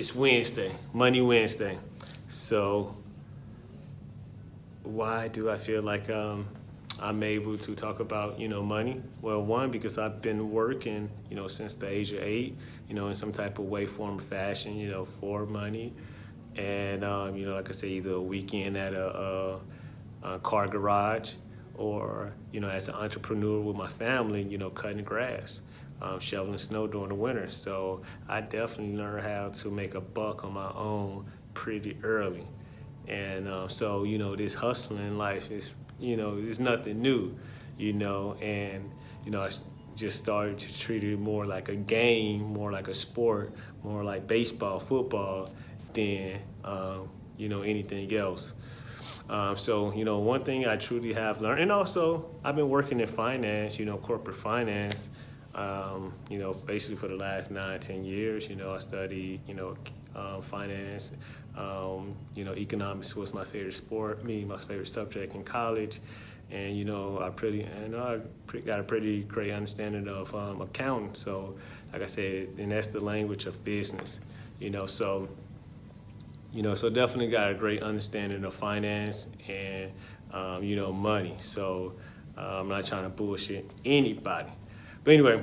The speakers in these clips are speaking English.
it's Wednesday, Money Wednesday. So why do I feel like um, I'm able to talk about, you know, money? Well, one, because I've been working, you know, since the age of eight, you know, in some type of way, form, fashion, you know, for money. And, um, you know, like I say, either a weekend at a, a, a car garage or, you know, as an entrepreneur with my family, you know, cutting grass. Um, shoveling snow during the winter. So I definitely learned how to make a buck on my own pretty early. And uh, so, you know, this hustling life is, you know, it's nothing new, you know, and, you know, I just started to treat it more like a game, more like a sport, more like baseball, football, than, um, you know, anything else. Um, so, you know, one thing I truly have learned, and also I've been working in finance, you know, corporate finance, um, you know, basically for the last nine, ten years, you know, I studied, you know, uh, finance, um, you know, economics was my favorite sport, me, my favorite subject in college. And, you know, I pretty, and I got a pretty great understanding of um, accounting. So, like I said, and that's the language of business, you know, so, you know, so definitely got a great understanding of finance and, um, you know, money. So uh, I'm not trying to bullshit anybody. But anyway,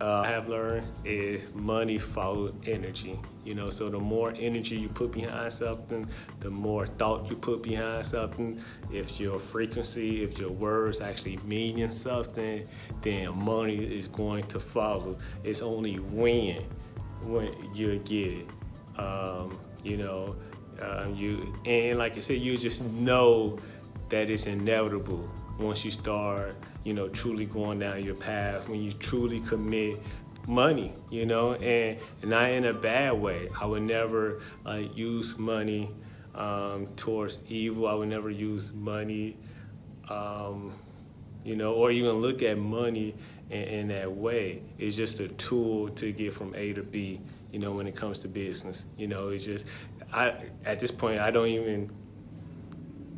uh, I have learned is money follows energy. You know, so the more energy you put behind something, the more thought you put behind something. If your frequency, if your words actually meaning something, then money is going to follow. It's only when when you get it. Um, you know, uh, you and like I said, you just know that it's inevitable once you start, you know, truly going down your path, when you truly commit money, you know, and, not in a bad way. I would never uh, use money um, towards evil. I would never use money, um, you know, or even look at money in, in that way. It's just a tool to get from A to B, you know, when it comes to business. You know, it's just, I, at this point, I don't even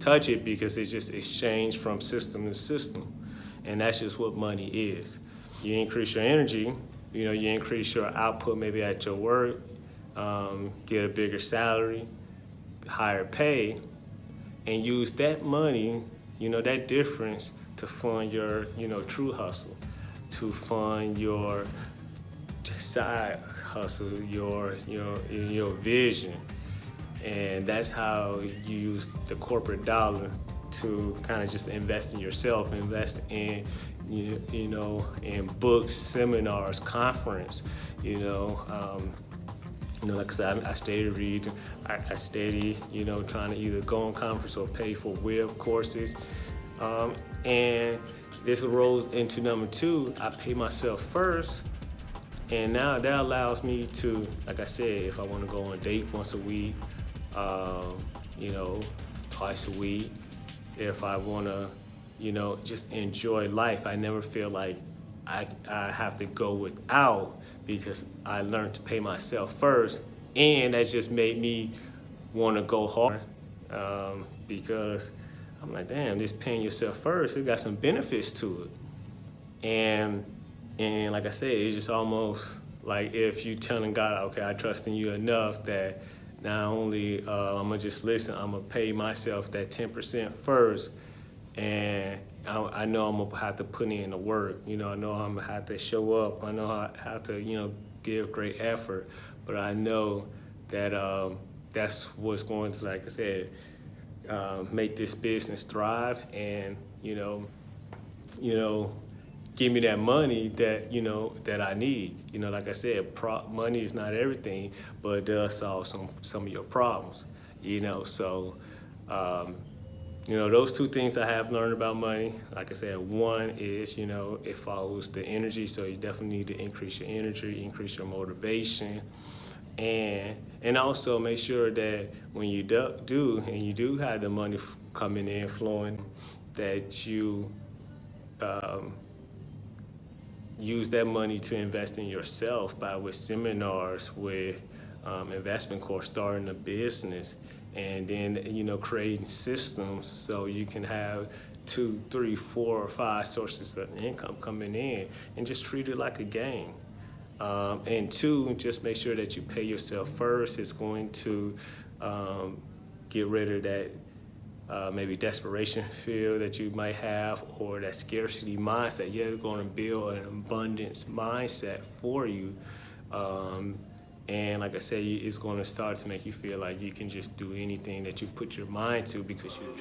touch it because it's just exchange from system to system. And that's just what money is. You increase your energy, you know, you increase your output maybe at your work, um, get a bigger salary, higher pay, and use that money, you know, that difference to fund your, you know, true hustle, to fund your side hustle, your, your, your vision, and that's how you use the corporate dollar to kind of just invest in yourself, invest in, you, you know, in books, seminars, conference, you know, um, you know, like I said, I, I study read, I, I study, you know, trying to either go on conference or pay for web courses. Um, and this rolls into number two, I pay myself first. And now that allows me to, like I said, if I want to go on a date once a week, um, you know, twice a week. If I want to, you know, just enjoy life, I never feel like I, I have to go without because I learned to pay myself first. And that just made me want to go hard um, because I'm like, damn, this paying yourself first, it got some benefits to it. And, and like I said, it's just almost like if you telling God, okay, I trust in you enough that not only uh, I'm gonna just listen, I'm gonna pay myself that 10% first, and I, I, know I'm gonna have to put in the work. You know, I know I'm gonna have to show up. I know I have to, you know, give great effort, but I know that um, that's what's going to, like I said, uh, make this business thrive, and you know, you know, give me that money that you know that I need. You know, like I said, money is not everything, but it does solve some some of your problems. You know, so um, you know those two things I have learned about money. Like I said, one is you know it follows the energy, so you definitely need to increase your energy, increase your motivation. And, and also make sure that when you do, do and you do have the money coming in, flowing, that you um, use that money to invest in yourself by with seminars, with um, investment course, starting a business, and then you know creating systems so you can have two, three, four, or five sources of income coming in, and just treat it like a game. Um, and two, just make sure that you pay yourself first. It's going to um, get rid of that uh, maybe desperation feel that you might have or that scarcity mindset. You're going to build an abundance mindset for you. Um, and like I said, it's going to start to make you feel like you can just do anything that you put your mind to because you